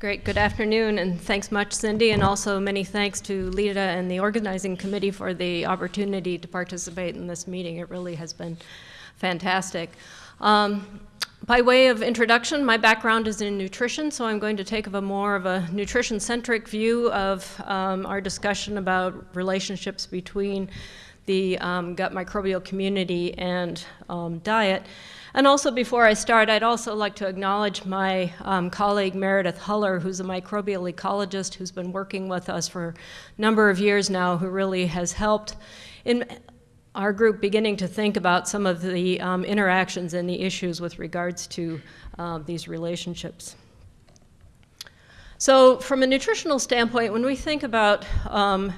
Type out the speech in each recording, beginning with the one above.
Great, good afternoon, and thanks much, Cindy, and also many thanks to Lita and the organizing committee for the opportunity to participate in this meeting. It really has been fantastic. Um, by way of introduction, my background is in nutrition, so I'm going to take a more of a nutrition-centric view of um, our discussion about relationships between the um, gut microbial community and um, diet. And also before I start, I'd also like to acknowledge my um, colleague Meredith Hullar, who's a microbial ecologist who's been working with us for a number of years now, who really has helped in our group beginning to think about some of the um, interactions and the issues with regards to uh, these relationships. So from a nutritional standpoint, when we think about um,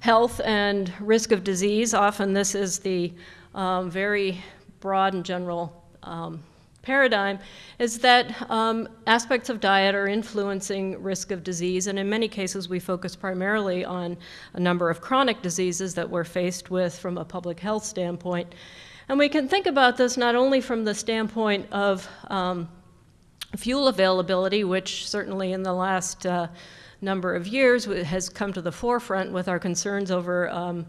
health and risk of disease, often this is the um, very broad and general um, paradigm is that um, aspects of diet are influencing risk of disease, and in many cases we focus primarily on a number of chronic diseases that we're faced with from a public health standpoint. And we can think about this not only from the standpoint of um, fuel availability, which certainly in the last uh, number of years has come to the forefront with our concerns over um,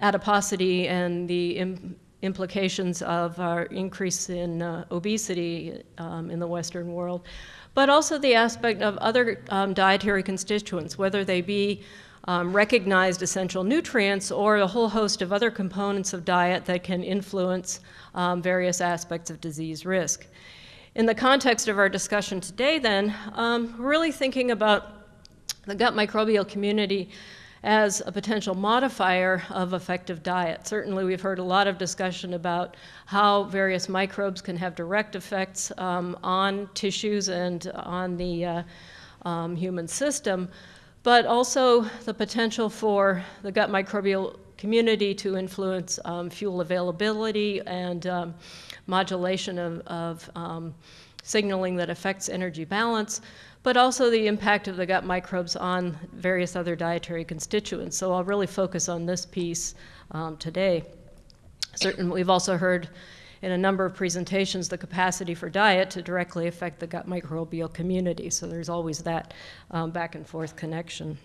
adiposity and the implications of our increase in uh, obesity um, in the Western world, but also the aspect of other um, dietary constituents, whether they be um, recognized essential nutrients or a whole host of other components of diet that can influence um, various aspects of disease risk. In the context of our discussion today then, um, really thinking about the gut microbial community as a potential modifier of effective diet. Certainly we've heard a lot of discussion about how various microbes can have direct effects um, on tissues and on the uh, um, human system, but also the potential for the gut microbial community to influence um, fuel availability and um, modulation of, of um, signaling that affects energy balance, but also the impact of the gut microbes on various other dietary constituents. So I'll really focus on this piece um, today. Certainly, we've also heard in a number of presentations the capacity for diet to directly affect the gut microbial community. So there's always that um, back and forth connection.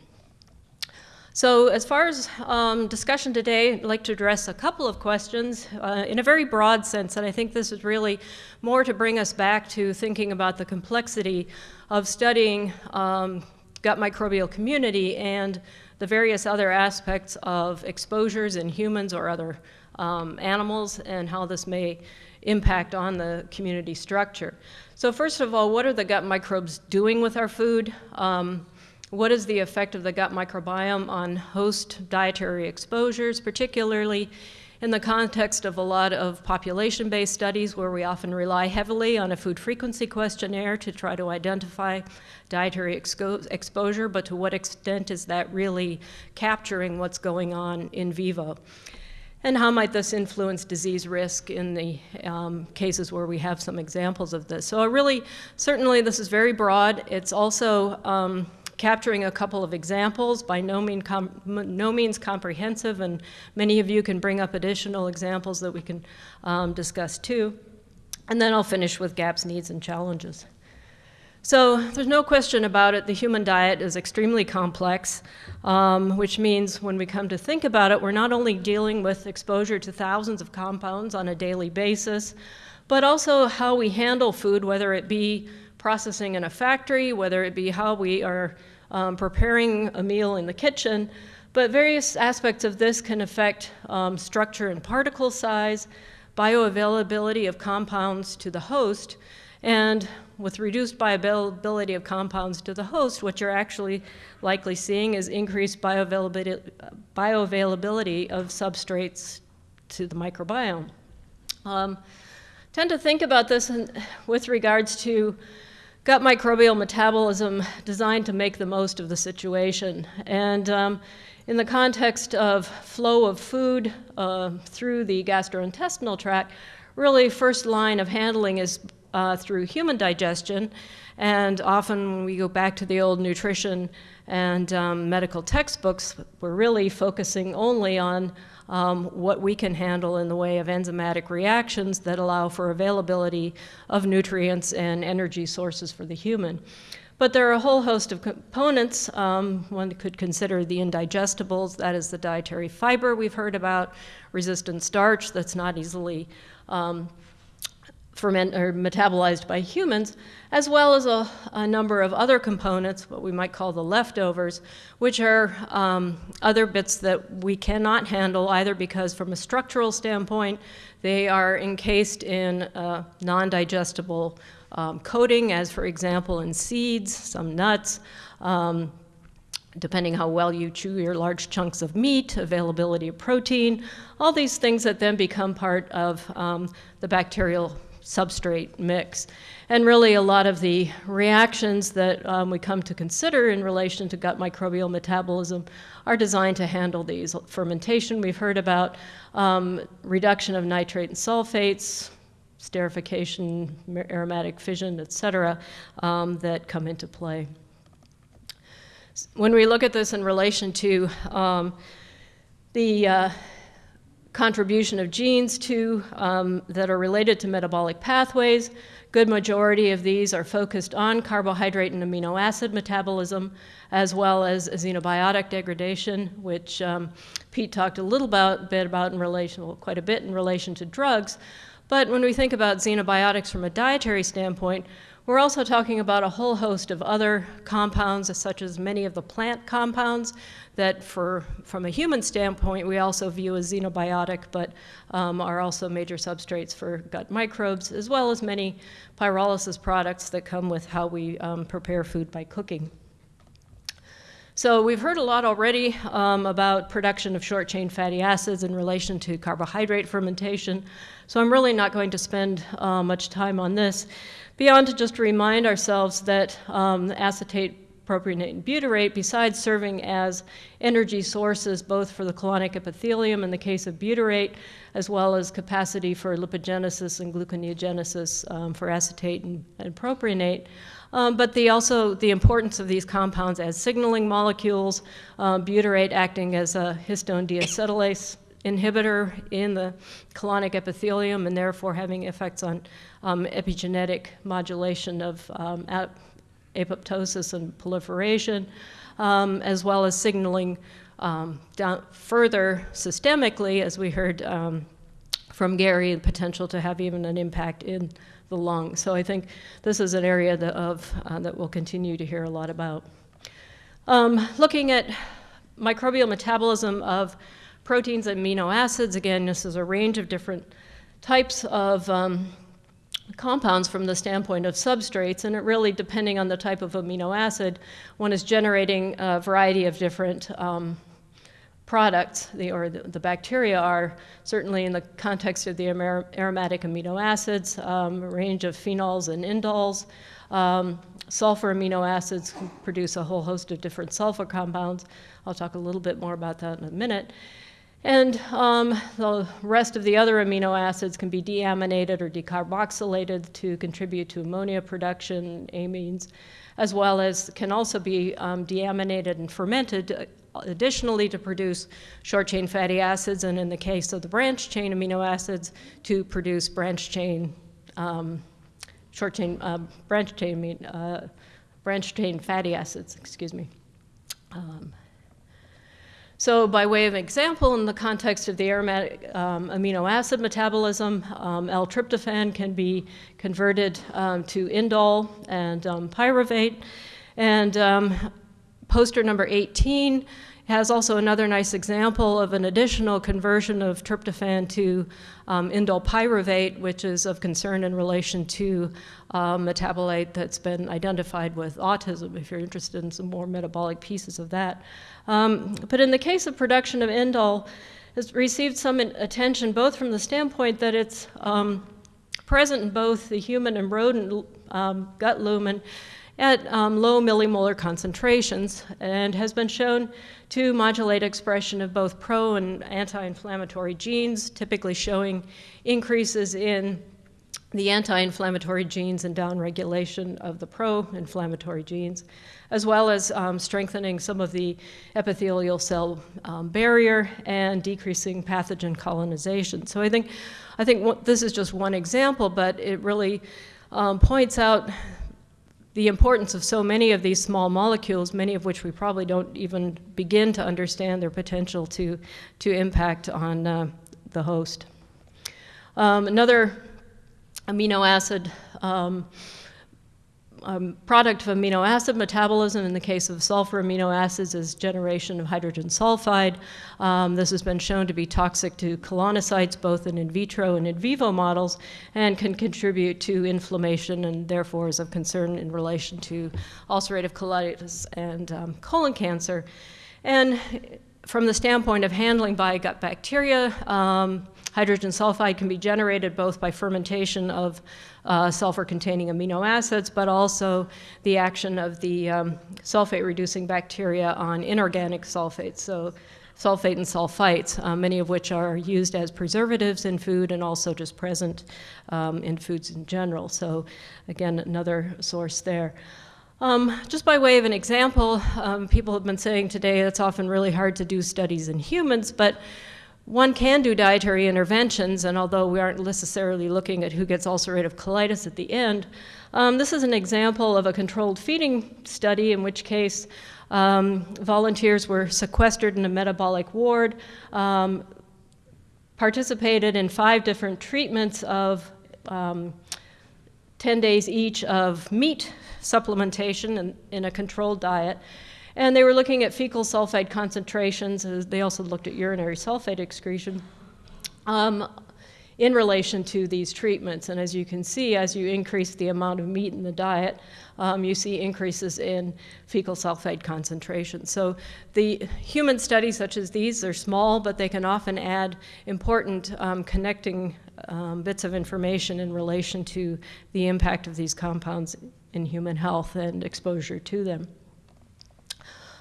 So as far as um, discussion today, I'd like to address a couple of questions uh, in a very broad sense, and I think this is really more to bring us back to thinking about the complexity of studying um, gut microbial community and the various other aspects of exposures in humans or other um, animals and how this may impact on the community structure. So first of all, what are the gut microbes doing with our food? Um, what is the effect of the gut microbiome on host dietary exposures, particularly in the context of a lot of population-based studies where we often rely heavily on a food frequency questionnaire to try to identify dietary expo exposure, but to what extent is that really capturing what's going on in vivo? And how might this influence disease risk in the um, cases where we have some examples of this? So really, certainly this is very broad. It's also um, capturing a couple of examples, by no, mean no, means comprehensive, and many of you can bring up additional examples that we can um, discuss too. And then I'll finish with gaps, needs, and challenges. So there's no question about it, the human diet is extremely complex, um, which means when we come to think about it, we're not only dealing with exposure to thousands of compounds on a daily basis, but also how we handle food, whether it be processing in a factory, whether it be how we are um, preparing a meal in the kitchen, but various aspects of this can affect um, structure and particle size, bioavailability of compounds to the host, and with reduced bioavailability of compounds to the host, what you're actually likely seeing is increased bioavailability, bioavailability of substrates to the microbiome. Um, tend to think about this in, with regards to gut microbial metabolism designed to make the most of the situation. And um, in the context of flow of food uh, through the gastrointestinal tract, really first line of handling is uh, through human digestion. And often when we go back to the old nutrition and um, medical textbooks, we're really focusing only on um, what we can handle in the way of enzymatic reactions that allow for availability of nutrients and energy sources for the human. But there are a whole host of components. Um, one could consider the indigestibles, that is the dietary fiber we've heard about, resistant starch that's not easily um, ferment or metabolized by humans, as well as a, a, number of other components, what we might call the leftovers, which are um, other bits that we cannot handle either because from a structural standpoint, they are encased in a non-digestible um, coating, as for example in seeds, some nuts, um, depending how well you chew your large chunks of meat, availability of protein, all these things that then become part of um, the bacterial substrate mix. And really a lot of the reactions that um, we come to consider in relation to gut microbial metabolism are designed to handle these. Fermentation we've heard about, um, reduction of nitrate and sulfates, esterification, aromatic fission, et cetera, um, that come into play. When we look at this in relation to um, the uh, contribution of genes to, um, that are related to metabolic pathways, good majority of these are focused on carbohydrate and amino acid metabolism, as well as xenobiotic degradation, which um, Pete talked a little about, bit about in relation, well, quite a bit in relation to drugs. But when we think about xenobiotics from a dietary standpoint, we're also talking about a whole host of other compounds, such as many of the plant compounds that for, from a human standpoint, we also view as xenobiotic, but um, are also major substrates for gut microbes, as well as many pyrolysis products that come with how we um, prepare food by cooking. So we've heard a lot already um, about production of short chain fatty acids in relation to carbohydrate fermentation. So I'm really not going to spend uh, much time on this, beyond to just remind ourselves that um, acetate propionate and butyrate, besides serving as energy sources both for the colonic epithelium in the case of butyrate, as well as capacity for lipogenesis and gluconeogenesis um, for acetate and, and propionate, um, but the also the importance of these compounds as signaling molecules, uh, butyrate acting as a histone deacetylase inhibitor in the colonic epithelium and therefore having effects on um, epigenetic modulation of um, apoptosis and proliferation, um, as well as signaling um, down further systemically, as we heard um, from Gary, the potential to have even an impact in the lung. So I think this is an area that, of, uh, that we'll continue to hear a lot about. Um, looking at microbial metabolism of proteins amino acids, again, this is a range of different types of um, compounds from the standpoint of substrates, and it really, depending on the type of amino acid, one is generating a variety of different um, products, the, or the, the, bacteria are, certainly in the context of the aromatic amino acids, um, a range of phenols and indoles. Um, sulfur amino acids produce a whole host of different sulfur compounds. I'll talk a little bit more about that in a minute. And um, the rest of the other amino acids can be deaminated or decarboxylated to contribute to ammonia production, amines, as well as can also be um, deaminated and fermented additionally to produce short chain fatty acids, and in the case of the branch chain amino acids, to produce branch chain, um, short chain, uh, branch chain, uh, branch chain fatty acids, excuse me. So by way of example, in the context of the aromatic um, amino acid metabolism, um, L-tryptophan can be converted um, to indole and um, pyruvate. And um, poster number 18 has also another nice example of an additional conversion of tryptophan to um, indole which is of concern in relation to uh, metabolite that's been identified with autism, if you're interested in some more metabolic pieces of that. Um, but in the case of production of indole, it's received some attention both from the standpoint that it's um, present in both the human and rodent um, gut lumen at um, low millimolar concentrations and has been shown to modulate expression of both pro and anti-inflammatory genes, typically showing increases in the anti-inflammatory genes and downregulation of the pro-inflammatory genes, as well as um, strengthening some of the epithelial cell um, barrier and decreasing pathogen colonization. So I think, I think this is just one example, but it really um, points out the importance of so many of these small molecules, many of which we probably don't even begin to understand their potential to, to impact on uh, the host. Um, another amino acid um, um, product of amino acid metabolism in the case of sulfur amino acids is generation of hydrogen sulfide. Um, this has been shown to be toxic to colonocytes both in in vitro and in vivo models and can contribute to inflammation and therefore is of concern in relation to ulcerative colitis and um, colon cancer. And from the standpoint of handling by gut bacteria, um, hydrogen sulfide can be generated both by fermentation of uh, sulfur-containing amino acids, but also the action of the um, sulfate-reducing bacteria on inorganic sulfates, so sulfate and sulfites, uh, many of which are used as preservatives in food and also just present um, in foods in general. So again, another source there. Um, just by way of an example, um, people have been saying today it's often really hard to do studies in humans, but one can do dietary interventions, and although we aren't necessarily looking at who gets ulcerative colitis at the end, um, this is an example of a controlled feeding study in which case um, volunteers were sequestered in a metabolic ward, um, participated in five different treatments of um, 10 days each of meat supplementation in, in a controlled diet. And they were looking at fecal sulfide concentrations. They also looked at urinary sulfate excretion um, in relation to these treatments. And as you can see, as you increase the amount of meat in the diet, um, you see increases in fecal sulfide concentration. So the human studies such as these are small, but they can often add important um, connecting um, bits of information in relation to the impact of these compounds in human health and exposure to them.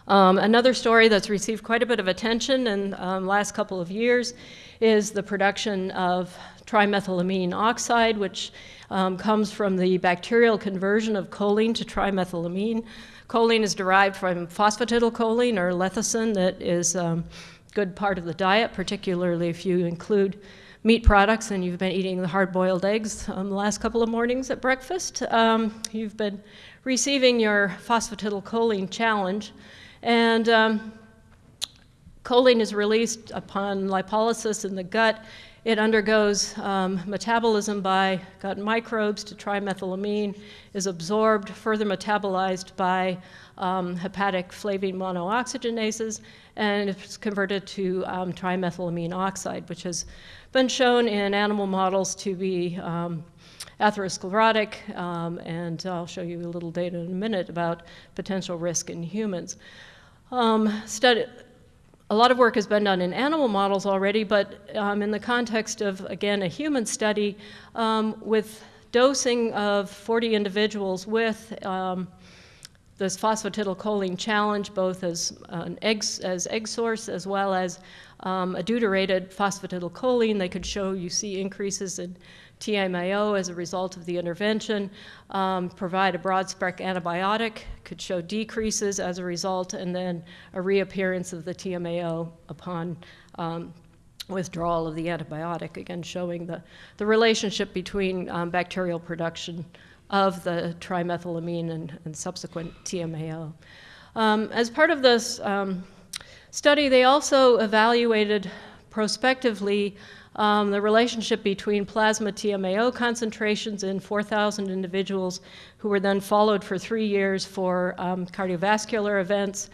Um, another story that's received quite a bit of attention in the um, last couple of years is the production of trimethylamine oxide, which um, comes from the bacterial conversion of choline to trimethylamine. Choline is derived from phosphatidylcholine or lecithin that is a um, good part of the diet, particularly if you include meat products and you've been eating the hard-boiled eggs um, the last couple of mornings at breakfast, um, you've been receiving your phosphatidylcholine challenge. And um, choline is released upon lipolysis in the gut. It undergoes um, metabolism by gut microbes to trimethylamine, is absorbed, further metabolized by um, hepatic flavine monooxygenases, and it's converted to um, trimethylamine oxide, which has been shown in animal models to be um, atherosclerotic, um, and I'll show you a little data in a minute about potential risk in humans. Um, study, a lot of work has been done in animal models already, but um, in the context of, again, a human study um, with dosing of 40 individuals with um, this phosphatidylcholine challenge, both as an egg, as egg source as well as um, a deuterated phosphatidylcholine. They could show you see increases in TMAO as a result of the intervention, um, provide a broad spec antibiotic, could show decreases as a result, and then a reappearance of the TMAO upon um, withdrawal of the antibiotic, again showing the, the relationship between um, bacterial production of the trimethylamine and, and subsequent TMAO. Um, as part of this um, study, they also evaluated prospectively um, the relationship between plasma TMAO concentrations in 4,000 individuals who were then followed for three years for um, cardiovascular events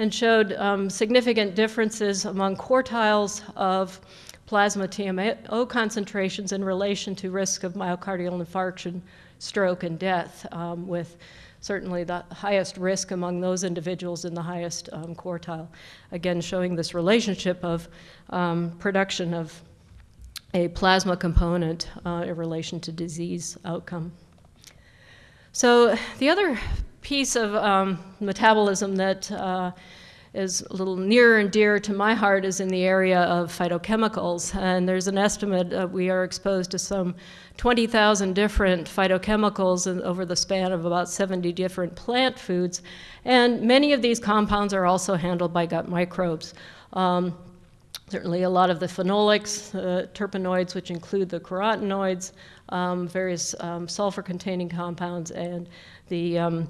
and showed um, significant differences among quartiles of plasma TMAO concentrations in relation to risk of myocardial infarction, stroke, and death, um, with certainly the highest risk among those individuals in the highest um, quartile. Again, showing this relationship of um, production of a plasma component uh, in relation to disease outcome. So the other piece of um, metabolism that uh, is a little nearer and dearer to my heart is in the area of phytochemicals. And there's an estimate that we are exposed to some 20,000 different phytochemicals in, over the span of about 70 different plant foods. And many of these compounds are also handled by gut microbes. Um, certainly a lot of the phenolics, uh, terpenoids, which include the carotenoids, um, various um, sulfur-containing compounds, and the um,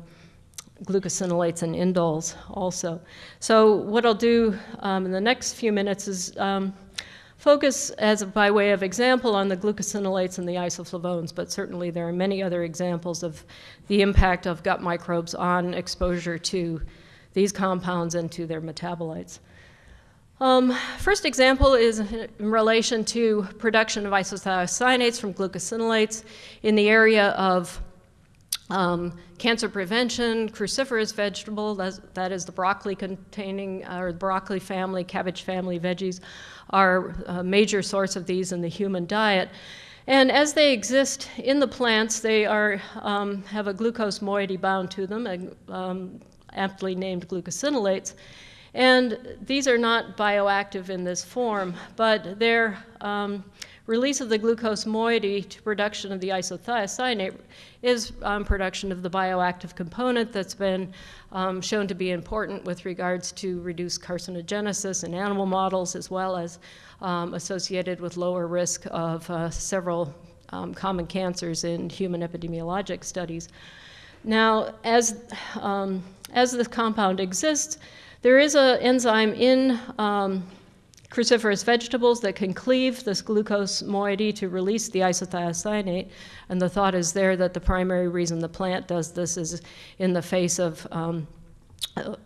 glucosinolates and indoles also. So what I'll do um, in the next few minutes is um, focus as by way of example on the glucosinolates and the isoflavones, but certainly there are many other examples of the impact of gut microbes on exposure to these compounds and to their metabolites. Um, first example is in relation to production of isothiocyanates from glucosinolates in the area of um, cancer prevention, cruciferous vegetable, that is the broccoli containing, uh, or broccoli family, cabbage family veggies, are a major source of these in the human diet. And as they exist in the plants, they are, um, have a glucose moiety bound to them, um, aptly named glucosinolates. And these are not bioactive in this form, but their um, release of the glucose moiety to production of the isothiocyanate is um, production of the bioactive component that's been um, shown to be important with regards to reduced carcinogenesis in animal models as well as um, associated with lower risk of uh, several um, common cancers in human epidemiologic studies. Now, as, um, as this compound exists, there is an enzyme in um, cruciferous vegetables that can cleave this glucose moiety to release the isothiocyanate. And the thought is there that the primary reason the plant does this is in the face of um, uh,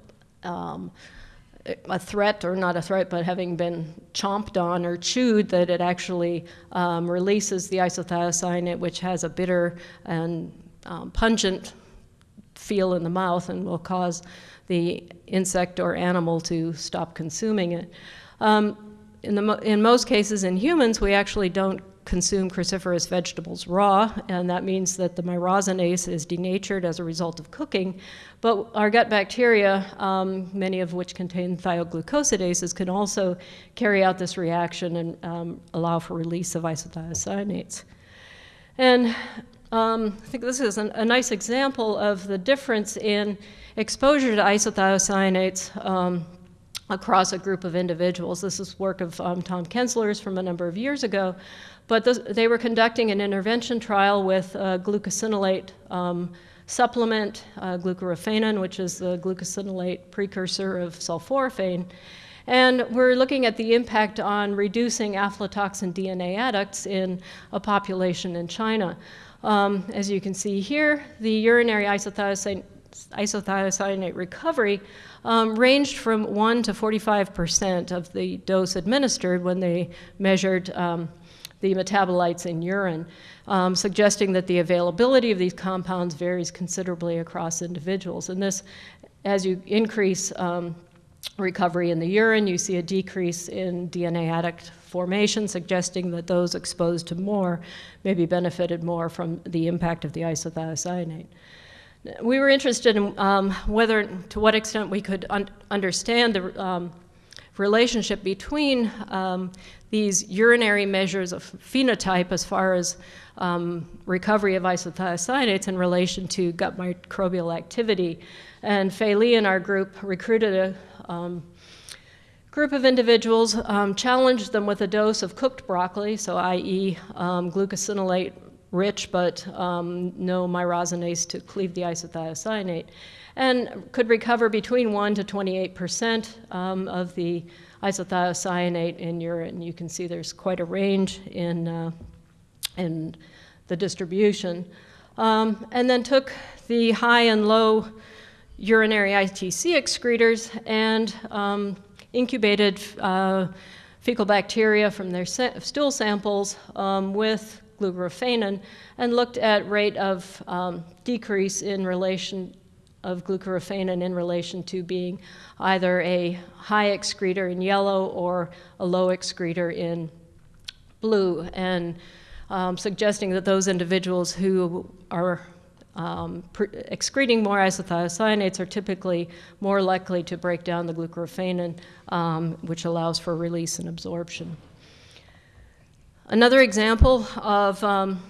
um, a threat, or not a threat, but having been chomped on or chewed, that it actually um, releases the isothiocyanate, which has a bitter and um, pungent feel in the mouth and will cause the insect or animal to stop consuming it. Um, in, the, in most cases in humans, we actually don't consume cruciferous vegetables raw, and that means that the myrosinase is denatured as a result of cooking. But our gut bacteria, um, many of which contain thioglucosidases, can also carry out this reaction and um, allow for release of isothiocyanates. And um, I think this is an, a nice example of the difference in exposure to isothiocyanates um, across a group of individuals. This is work of um, Tom Kensler's from a number of years ago, but this, they were conducting an intervention trial with glucosinolate um, supplement, uh, glucoraphanin, which is the glucosinolate precursor of sulforaphane. And we're looking at the impact on reducing aflatoxin DNA adducts in a population in China. Um, as you can see here, the urinary isothiocyanate, recovery um, ranged from 1 to 45% of the dose administered when they measured um, the metabolites in urine, um, suggesting that the availability of these compounds varies considerably across individuals. And this, as you increase um, recovery in the urine, you see a decrease in DNA adduct formation, suggesting that those exposed to more maybe benefited more from the impact of the isothiocyanate. We were interested in um, whether, to what extent we could un understand the um, relationship between um, these urinary measures of phenotype as far as um, recovery of isothiocyanates in relation to gut microbial activity. And Fei Li and our group recruited a um, group of individuals, um, challenged them with a dose of cooked broccoli, so i.e. Um, glucosinolate rich but um, no myrosinase to cleave the isothiocyanate, and could recover between 1 to 28 percent um, of the isothiocyanate in urine. You can see there's quite a range in, uh, in the distribution. Um, and then took the high and low urinary ITC excretors and um, incubated uh, fecal bacteria from their sa stool samples um, with glucoraphanin and looked at rate of um, decrease in relation of glucoraphanin in relation to being either a high excreter in yellow or a low excreter in blue, and um, suggesting that those individuals who are um, excreting more isothiocyanates are typically more likely to break down the glucoraphanin, um, which allows for release and absorption. Another example of um,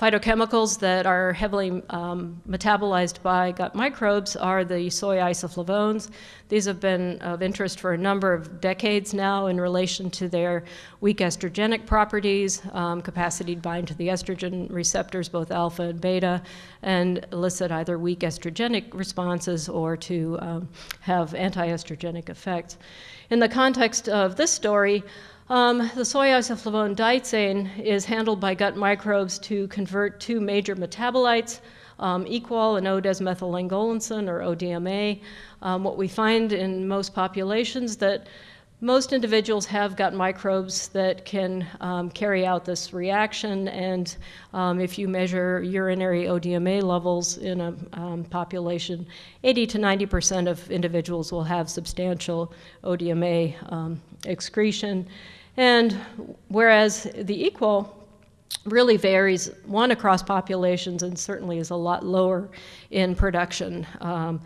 phytochemicals that are heavily um, metabolized by gut microbes are the soy isoflavones. These have been of interest for a number of decades now in relation to their weak estrogenic properties, um, capacity to bind to the estrogen receptors, both alpha and beta, and elicit either weak estrogenic responses or to um, have anti-estrogenic effects. In the context of this story, um, the soy isoflavone daidzein is handled by gut microbes to convert two major metabolites, um, equol and O-desmethylangolensin, or ODMA. Um, what we find in most populations that most individuals have gut microbes that can um, carry out this reaction, and um, if you measure urinary ODMA levels in a um, population, 80 to 90 percent of individuals will have substantial ODMA um, excretion. And whereas the equol really varies, one across populations and certainly is a lot lower in production. Um,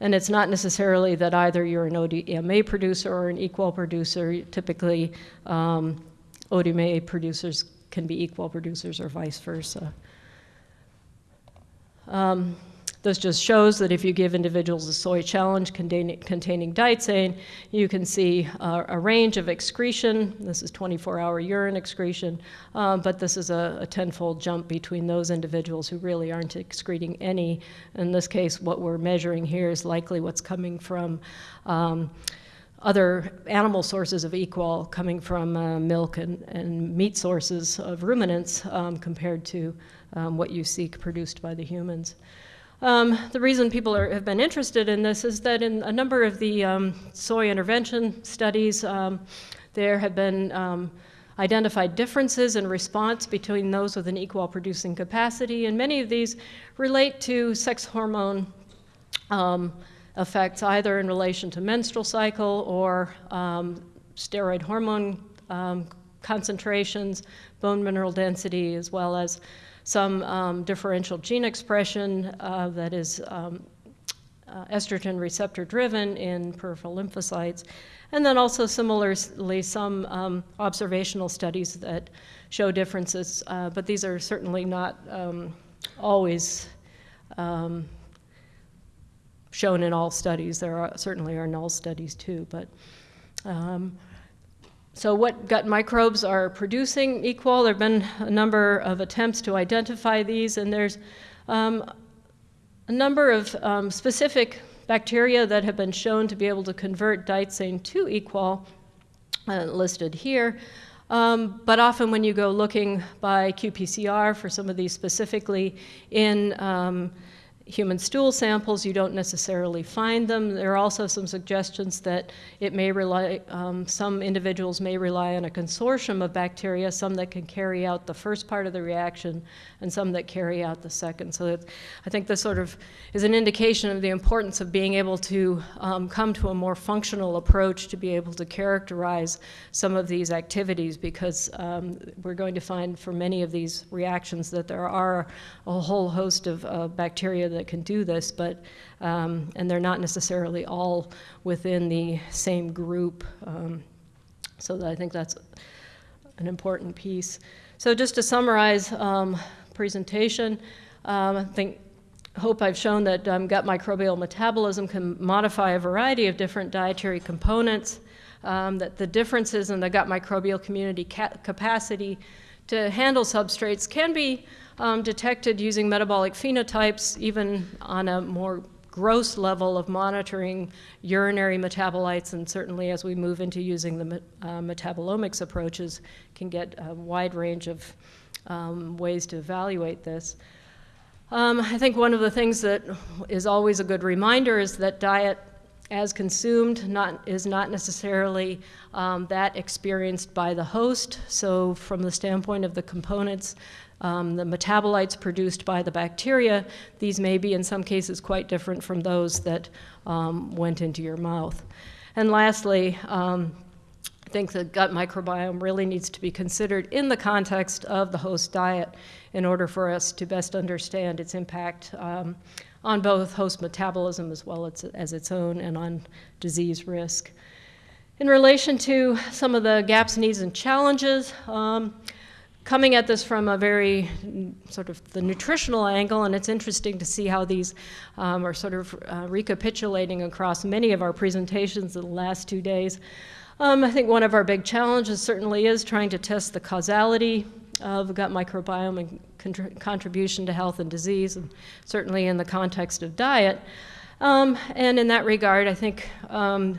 and it's not necessarily that either you're an ODMA producer or an equol producer. Typically, um, ODMA producers can be equol producers or vice versa. Um, this just shows that if you give individuals a soy challenge containing, containing daidzein, you can see uh, a range of excretion. This is 24-hour urine excretion, um, but this is a, a tenfold jump between those individuals who really aren't excreting any. In this case, what we're measuring here is likely what's coming from um, other animal sources of equol coming from uh, milk and, and, meat sources of ruminants um, compared to um, what you see produced by the humans. Um, the reason people are, have been interested in this is that in a number of the um, soy intervention studies, um, there have been um, identified differences in response between those with an equol producing capacity, and many of these relate to sex hormone um, effects, either in relation to menstrual cycle or um, steroid hormone concentrations, bone mineral density, as well as some um, differential gene expression uh, that is um, uh, estrogen receptor driven in peripheral lymphocytes. And then also similarly some um, observational studies that show differences, uh, but these are certainly not um, always um, shown in all studies. There are, certainly are null studies too, but um, so what gut microbes are producing equol? There have been a number of attempts to identify these, and there's um, a number of um, specific bacteria that have been shown to be able to convert daidzein to equol, uh, listed here. Um, but often when you go looking by qPCR for some of these specifically in um, human stool samples, you don't necessarily find them. There are also some suggestions that it may rely, um, some individuals may rely on a consortium of bacteria, some that can carry out the first part of the reaction and some that carry out the second. So I think this sort of is an indication of the importance of being able to um, come to a more functional approach to be able to characterize some of these activities because um, we're going to find for many of these reactions that there are a whole host of uh, bacteria that can do this, but um, and they're not necessarily all within the same group. Um, so I think that's an important piece. So just to summarize um, presentation, um, I think hope I've shown that gut microbial metabolism can modify a variety of different dietary components, um, that the differences in the gut microbial community ca capacity to handle substrates can be um, detected using metabolic phenotypes, even on a more gross level of monitoring urinary metabolites, and certainly as we move into using the uh, metabolomics approaches, can get a wide range of um, ways to evaluate this. Um, I think one of the things that is always a good reminder is that diet as consumed not, is not necessarily um, that experienced by the host. So from the standpoint of the components, um, the metabolites produced by the bacteria, these may be in some cases quite different from those that um, went into your mouth. And lastly, um, I think the gut microbiome really needs to be considered in the context of the host diet in order for us to best understand its impact um, on both host metabolism as well as, as its own and on disease risk. In relation to some of the gaps, needs, and challenges, um, coming at this from a very sort of the nutritional angle, and it's interesting to see how these um, are sort of uh, recapitulating across many of our presentations in the last two days. Um, I think one of our big challenges certainly is trying to test the causality of gut microbiome and contr contribution to health and disease, and certainly in the context of diet. Um, and in that regard, I think um,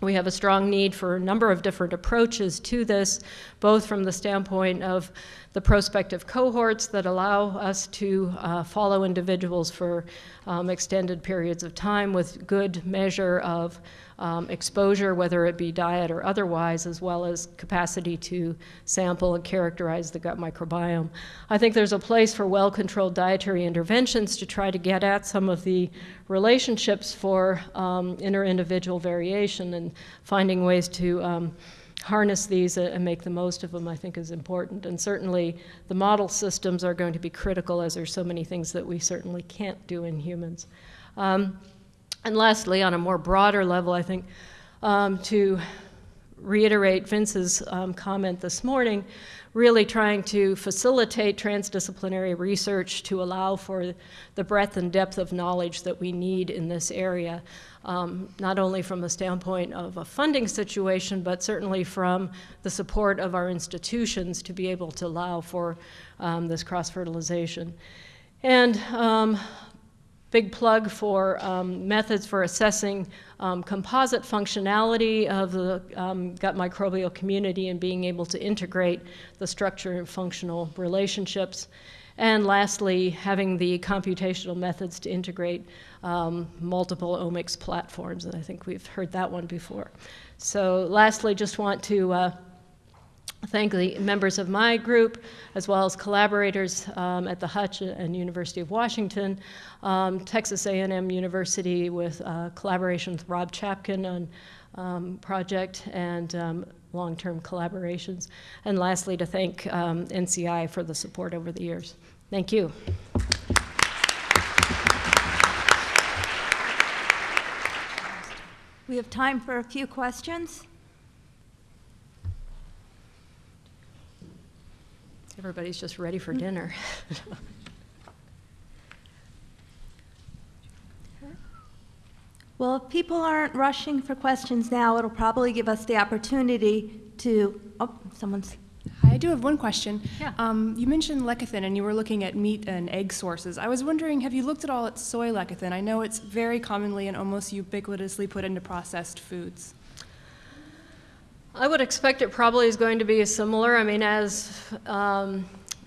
we have a strong need for a number of different approaches to this, both from the standpoint of the prospective cohorts that allow us to uh, follow individuals for um, extended periods of time with good measure of um, exposure, whether it be diet or otherwise, as well as capacity to sample and characterize the gut microbiome. I think there's a place for well-controlled dietary interventions to try to get at some of the relationships for um, inter-individual variation and finding ways to um, harness these and make the most of them, I think is important. And certainly the model systems are going to be critical as there's so many things that we certainly can't do in humans. Um, and lastly, on a more broader level, I think um, to reiterate Vince's um, comment this morning, really trying to facilitate transdisciplinary research to allow for the breadth and depth of knowledge that we need in this area, um, not only from the standpoint of a funding situation, but certainly from the support of our institutions to be able to allow for um, this cross-fertilization. And um, big plug for um, methods for assessing um, composite functionality of the um, gut microbial community and being able to integrate the structure and functional relationships. And lastly, having the computational methods to integrate um, multiple omics platforms, and I think we've heard that one before. So lastly, just want to uh, thank the members of my group, as well as collaborators um, at the Hutch and University of Washington, um, Texas A&M University with uh, collaboration with Rob Chapkin on um, project and um, long-term collaborations. And lastly, to thank um, NCI for the support over the years. Thank you. We have time for a few questions. Everybody's just ready for dinner. Well, if people aren't rushing for questions now, it'll probably give us the opportunity to, oh, someone's, Hi, I do have one question. Yeah. Um, you mentioned lecithin and you were looking at meat and egg sources. I was wondering, have you looked at all at soy lecithin? I know it's very commonly and almost ubiquitously put into processed foods. I would expect it probably is going to be similar. I mean, as um,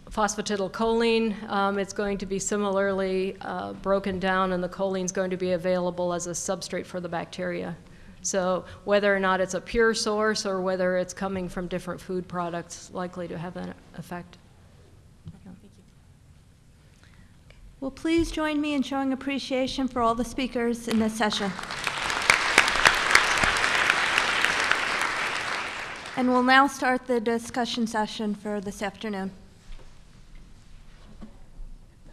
phosphatidylcholine, um, it's going to be similarly uh, broken down, and the choline is going to be available as a substrate for the bacteria. So whether or not it's a pure source or whether it's coming from different food products, likely to have an effect. well, please join me in showing appreciation for all the speakers in this session. And we'll now start the discussion session for this afternoon.